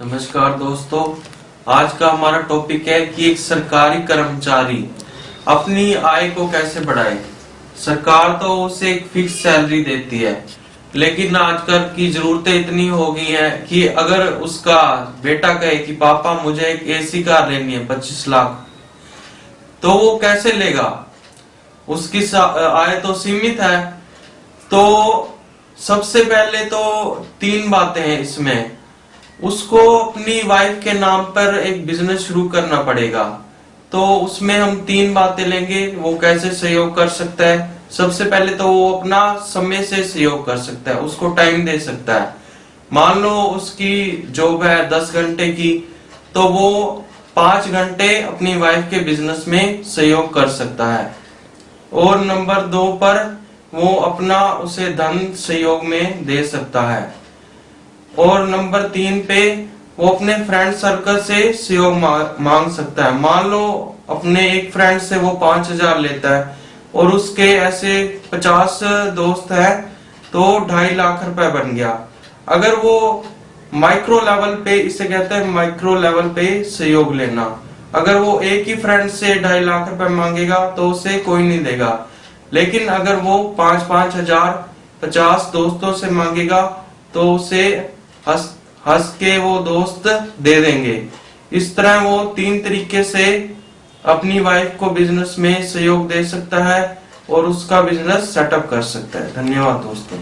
नमस्कार दोस्तों, आज का हमारा टॉपिक है कि एक सरकारी कर्मचारी अपनी आय को कैसे बढ़ाए। सरकार तो उसे एक फिक्स सैलरी देती है, लेकिन आजकल की जरूरतें इतनी हो गई हैं कि अगर उसका बेटा कहे कि, पापा, मुझे एक एसी कार लेनी है, पच्चीस लाख। तो वो कैसे लेगा? उसकी आय तो सीमित है तो सबसे पहले तो तीन बातें हैं इसमें। उसको अपनी वाइफ के नाम पर एक बिज़नेस शुरू करना पड़ेगा। तो उसमें हम तीन बातें लेंगे, वो कैसे सहयोग कर सकता है। सबसे पहले तो वो अपना समय से सहयोग कर सकता है, उसको टाइम दे सकता है। मान लो उसकी जॉब है दस घंटे की तो वो पाँच घंटे अपनी वाइफ के बिज़नेस में सहयोग कर सकता है। और नंबर दो पर वो अपना उसे धन सहयोग में दे सकता है। और नंबर तीन पे वो अपने फ्रेंड सर्कल से सहयोग मांग सकता है। मान लो अपने एक फ्रेंड से वो पाँच हज़ार लेता है और उसके ऐसे पचास दोस्त है तो ढाई लाख रुपए बन गया। अगर वो माइक्रो लेवल पे, इसे कहते हैं माइक्रो लेवल पे सहयोग लेना। अगर वो एक ही फ्रेंड से ढाई लाख रुपए मांगेगा तो उसे कोई नहीं देगा। लेकिन अगर वो पाँच पाँच हज़ार, पचास दोस्तों से मांगेगा तो उसे हंस हंस के वो दोस्त दे देंगे। इस तरह वो तीन तरीके से अपनी वाइफ को बिज़नेस में सहयोग दे सकता है और उसका बिज़नेस सेटअप कर सकता है। धन्यवाद दोस्तों।